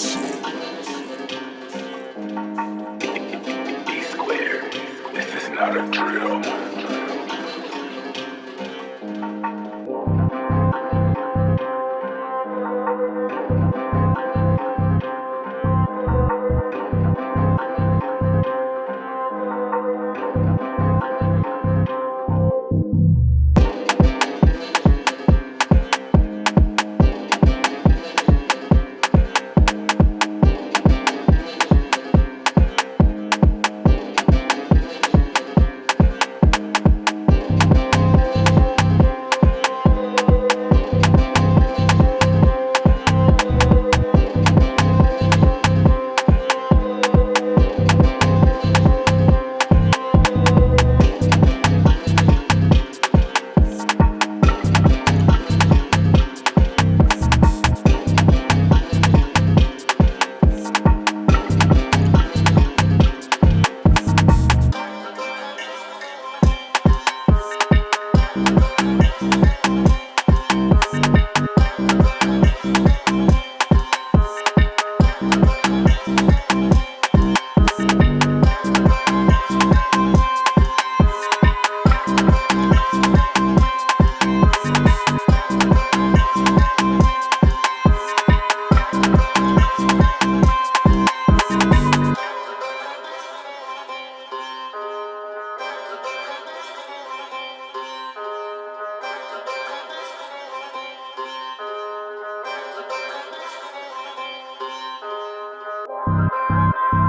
E squared. This is not a drill. Música